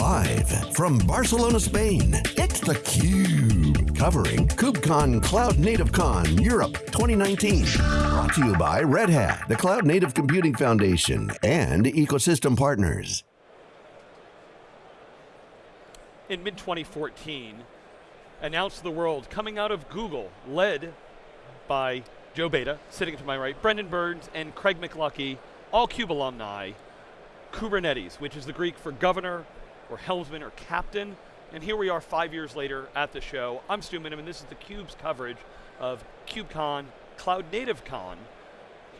Live from Barcelona, Spain, it's theCUBE. Covering KubeCon Cloud Native Con Europe 2019. Brought to you by Red Hat, the Cloud Native Computing Foundation, and ecosystem partners. In mid-2014, announced to the world, coming out of Google, led by Joe Beda, sitting to my right, Brendan Burns, and Craig McLuckie, all CUBE alumni, Kubernetes, which is the Greek for governor, or helmsman, or captain. And here we are five years later at the show. I'm Stu Miniman, and this is theCUBE's coverage of KubeCon, Cloud Native Con,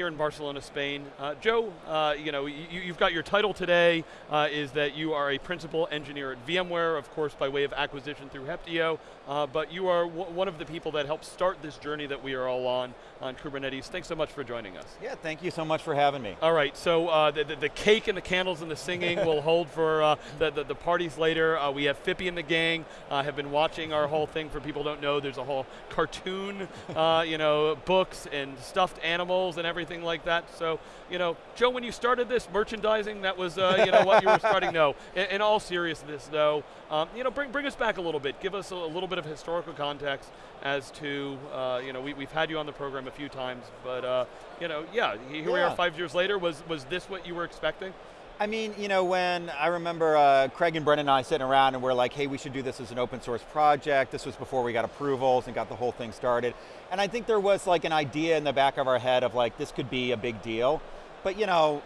here in Barcelona, Spain. Uh, Joe, uh, you know, you, have got your title today, uh, is that you are a principal engineer at VMware, of course by way of acquisition through Heptio, uh, but you are one of the people that helped start this journey that we are all on, on Kubernetes. Thanks so much for joining us. Yeah, thank you so much for having me. All right, so uh, the, the, the, cake and the candles and the singing will hold for uh, the, the, the, parties later. we have Phippy and the gang, have been watching our whole thing. For people don't know, there's a whole cartoon, you know, books and stuffed animals and everything everything like that. So, you know, Joe, when you started this merchandising, that was, uh, you know, what you were starting. No, in, in all seriousness, though, um, you know, bring bring us back a little bit. Give us a, a little bit of historical context as to, uh, you know, we, we've had you on the program a few times, but, uh, you know, yeah, here yeah. we are five years later. Was was this what you were expecting? I mean, you know, when I remember uh, Craig and Brendan and I sitting around and we're like, hey, we should do this as an open source project. This was before we got approvals and got the whole thing started. And I think there was like an idea in the back of our head of like, this could be a big deal. But you know,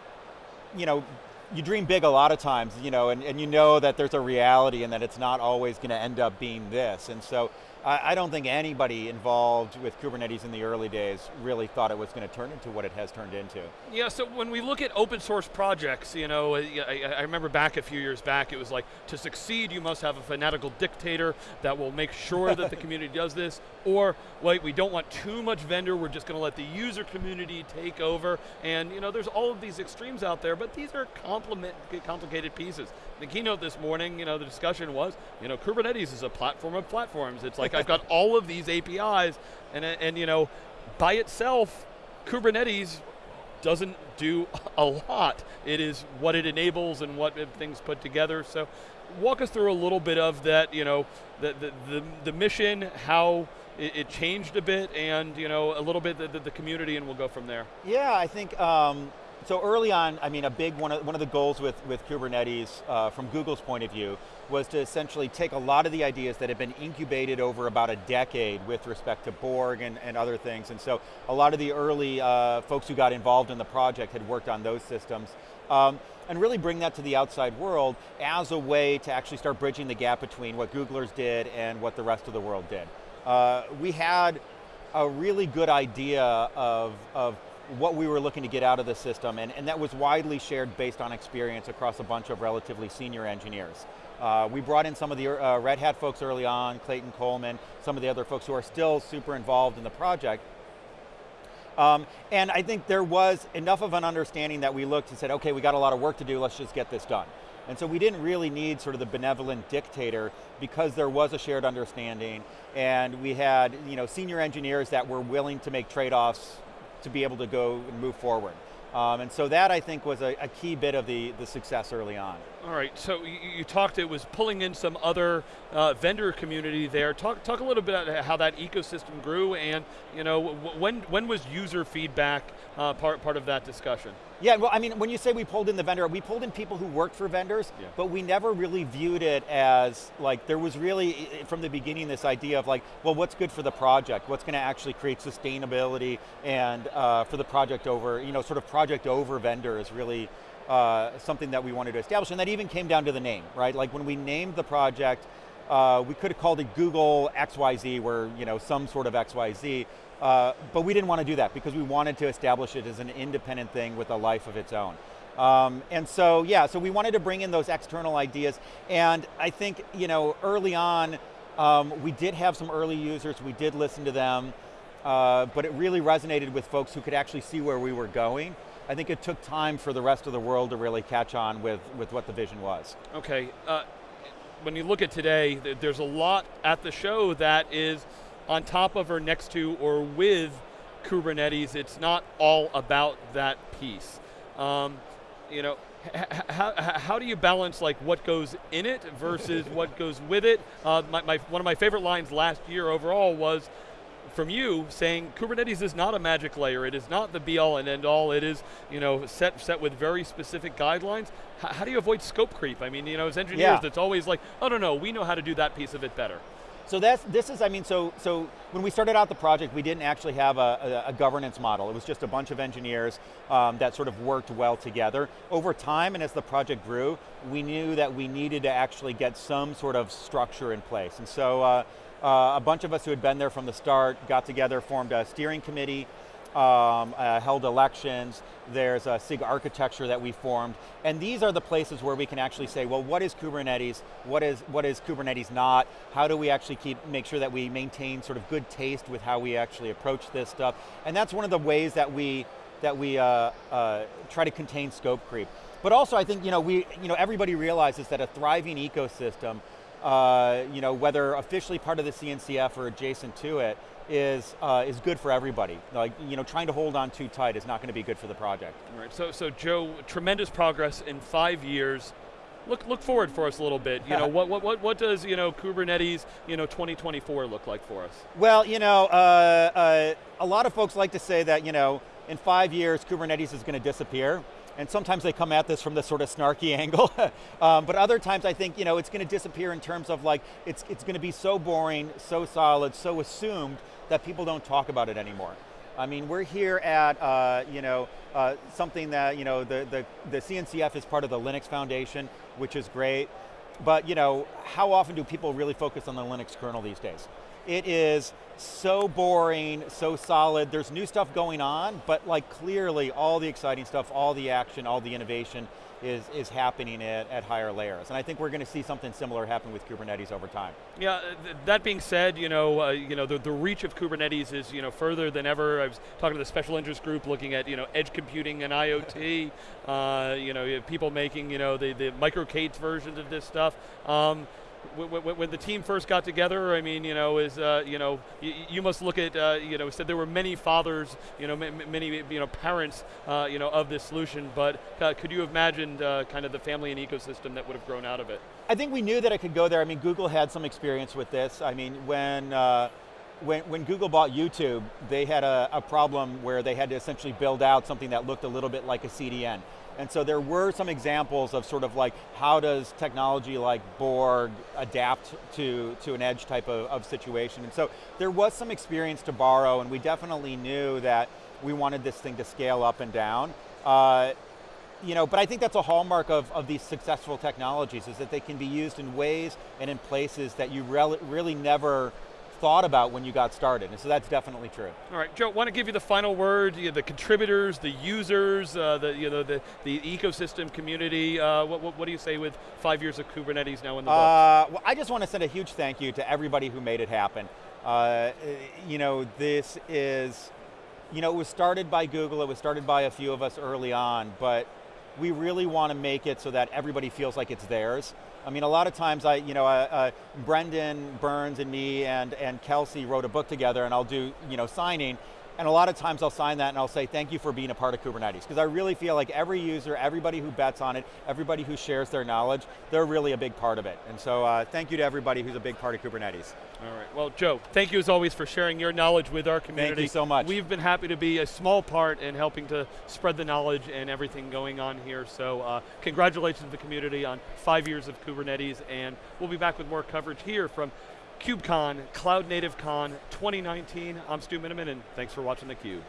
you know, you dream big a lot of times, you know, and, and you know that there's a reality and that it's not always going to end up being this. And so I, don't think anybody involved with Kubernetes in the early days really thought it was going to turn into what it has turned into. Yeah, so when we look at open source projects, you know, I, I remember back a few years back, it was like, to succeed, you must have a fanatical dictator that will make sure that the community does this, or, wait, we don't want too much vendor, we're just going to let the user community take over, and you know, there's all of these extremes out there, but these are complicated pieces. The keynote this morning, you know, the discussion was, you know, Kubernetes is a platform of platforms. It's like I've got all of these APIs, and, and you know, by itself, Kubernetes doesn't do a lot. It is what it enables and what things put together. So walk us through a little bit of that, you know, the, the, the, the mission, how it, it, changed a bit, and you know, a little bit the, the, the, community, and we'll go from there. Yeah, I think, um, so early on, I mean, a big one of, one of the goals with, with Kubernetes, uh, from Google's point of view, was to essentially take a lot of the ideas that had been incubated over about a decade with respect to Borg and, and other things. And so a lot of the early uh, folks who got involved in the project had worked on those systems. Um, and really bring that to the outside world as a way to actually start bridging the gap between what Googlers did and what the rest of the world did. Uh, we had a really good idea of, of what we were looking to get out of the system, and, and that was widely shared based on experience across a bunch of relatively senior engineers. Uh, we brought in some of the uh, Red Hat folks early on, Clayton Coleman, some of the other folks who are still super involved in the project. Um, and I think there was enough of an understanding that we looked and said, okay, we got a lot of work to do, let's just get this done. And so we didn't really need sort of the benevolent dictator because there was a shared understanding and we had you know, senior engineers that were willing to make trade-offs to be able to go and move forward. Um, and so that I think was a, a, key bit of the, the success early on. All right, so you, you talked, it was pulling in some other uh, vendor community there. Talk, talk a little bit about how that ecosystem grew and you know, when, when was user feedback uh, part, part of that discussion? Yeah, well, I mean, when you say we pulled in the vendor, we pulled in people who worked for vendors, yeah. but we never really viewed it as, like, there was really, from the beginning, this idea of like, well, what's good for the project? What's going to actually create sustainability and uh, for the project over, you know, sort of project over vendor is really uh, something that we wanted to establish, and that even came down to the name, right? Like when we named the project, uh, we could have called it Google XYZ, where, you know, some sort of XYZ, uh, but we didn't want to do that because we wanted to establish it as an independent thing with a life of its own. Um, and so, yeah, so we wanted to bring in those external ideas, and I think, you know, early on, um, we did have some early users, we did listen to them, uh, but it really resonated with folks who could actually see where we were going. I think it took time for the rest of the world to really catch on with, with what the vision was. Okay, uh, when you look at today, there's a lot at the show that is on top of or next to or with Kubernetes. It's not all about that piece. Um, you know, how, how do you balance like what goes in it versus what goes with it? Uh, my, my, one of my favorite lines last year overall was from you saying Kubernetes is not a magic layer. It is not the be all and end all. It is you know set set with very specific guidelines. H how do you avoid scope creep? I mean, you know, as engineers, yeah. it's always like, oh no, no, we know how to do that piece of it better. So that's, this is, I mean, so, so when we started out the project, we didn't actually have a, a, a governance model. It was just a bunch of engineers um, that sort of worked well together. Over time, and as the project grew, we knew that we needed to actually get some sort of structure in place. And so uh, uh, a bunch of us who had been there from the start got together, formed a steering committee, um, uh, held elections, there's a SIG architecture that we formed, and these are the places where we can actually say, well, what is Kubernetes? What is, what is Kubernetes not? How do we actually keep, make sure that we maintain sort of good taste with how we actually approach this stuff? And that's one of the ways that we, that we uh, uh, try to contain scope creep. But also I think, you know, we, you know, everybody realizes that a thriving ecosystem, uh, you know, whether officially part of the CNCF or adjacent to it, is, uh, is good for everybody. Like, you know, trying to hold on too tight is not going to be good for the project. All right, so, so Joe, tremendous progress in five years. Look, look forward for us a little bit. You know, what, what, what, what does, you know, Kubernetes, you know, 2024 look like for us? Well, you know, uh, uh, a lot of folks like to say that, you know, in five years, Kubernetes is going to disappear and sometimes they come at this from this sort of snarky angle, um, but other times I think you know it's going to disappear in terms of like, it's, it's going to be so boring, so solid, so assumed that people don't talk about it anymore. I mean, we're here at uh, you know uh, something that you know the, the the CNCF is part of the Linux Foundation, which is great. But you know, how often do people really focus on the Linux kernel these days? It is so boring, so solid. There's new stuff going on, but like clearly all the exciting stuff, all the action, all the innovation is, is happening at, at higher layers. And I think we're going to see something similar happen with Kubernetes over time. Yeah, th that being said, you know, uh, you know the, the reach of Kubernetes is you know further than ever. I was talking to the special interest group looking at you know edge computing and IoT. uh, you know, you people making you know the, the micro-K8s versions of this stuff. Um, when the team first got together, I mean, you know, is uh, you know, you, must look at, uh, you know, said there were many fathers, you know, many you know parents, uh, you know, of this solution. But uh, could you have imagined uh, kind of the family and ecosystem that would have grown out of it? I think we knew that it could go there. I mean, Google had some experience with this. I mean, when. Uh, when, when, Google bought YouTube, they had a, a problem where they had to essentially build out something that looked a little bit like a CDN. And so there were some examples of sort of like, how does technology like Borg adapt to, to an edge type of, of situation? And so there was some experience to borrow and we definitely knew that we wanted this thing to scale up and down. Uh, you know, but I think that's a hallmark of, of these successful technologies is that they can be used in ways and in places that you really, really never thought about when you got started, and so that's definitely true. All right, Joe, want to give you the final word, you know, the contributors, the users, uh, the, you know, the, the ecosystem community, uh, what, what, what, do you say with five years of Kubernetes now in the uh, Well, I just want to send a huge thank you to everybody who made it happen. Uh, you know, this is, you know, it was started by Google, it was started by a few of us early on, but we really want to make it so that everybody feels like it's theirs. I mean, a lot of times I, you know, uh, uh, Brendan Burns and me and, and Kelsey wrote a book together and I'll do, you know, signing, and a lot of times I'll sign that and I'll say, thank you for being a part of Kubernetes. Because I really feel like every user, everybody who bets on it, everybody who shares their knowledge, they're really a big part of it. And so uh, thank you to everybody who's a big part of Kubernetes. All right, well Joe, thank you as always for sharing your knowledge with our community. Thank you so much. We've been happy to be a small part in helping to spread the knowledge and everything going on here. So uh, congratulations to the community on five years of Kubernetes and we'll be back with more coverage here from KubeCon, Cloud Native Con 2019. I'm Stu Miniman and thanks for watching theCUBE.